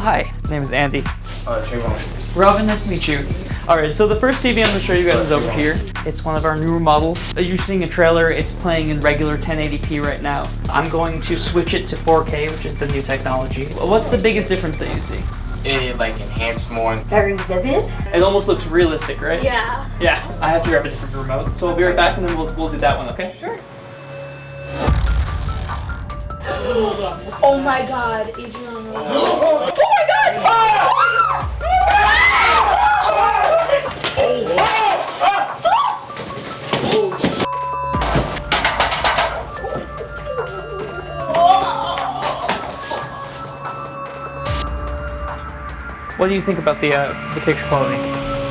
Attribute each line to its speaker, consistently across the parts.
Speaker 1: hi. My name is Andy.
Speaker 2: Uh, Trayvon.
Speaker 1: Robin, nice to meet you. Alright, so the first TV I'm going to show you guys is over here. It's one of our newer models. You're seeing a trailer, it's playing in regular 1080p right now. I'm going to switch it to 4K, which is the new technology. What's the biggest difference that you see?
Speaker 2: It like enhanced more.
Speaker 3: Very vivid.
Speaker 1: It almost looks realistic, right?
Speaker 3: Yeah.
Speaker 1: Yeah, I have to grab a different remote. So we'll be right back and then we'll, we'll do that one, okay?
Speaker 3: Sure. Oh my god, Adrian. oh my god!
Speaker 1: What do you think about the uh, the picture quality?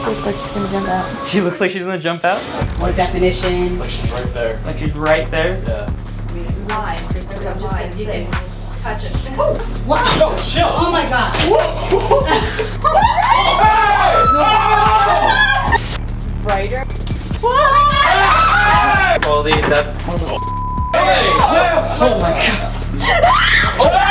Speaker 3: Looks like she's gonna jump out.
Speaker 1: She looks like she's gonna jump out.
Speaker 4: More definition.
Speaker 2: Like she's right there.
Speaker 1: Like she's right there.
Speaker 2: Yeah.
Speaker 3: Why? I'm just gonna you can touch it.
Speaker 4: Wow.
Speaker 2: Chill.
Speaker 4: Oh my god.
Speaker 3: Brighter.
Speaker 1: Quality, depth.
Speaker 2: Hey!
Speaker 1: Oh my god.
Speaker 2: Oh!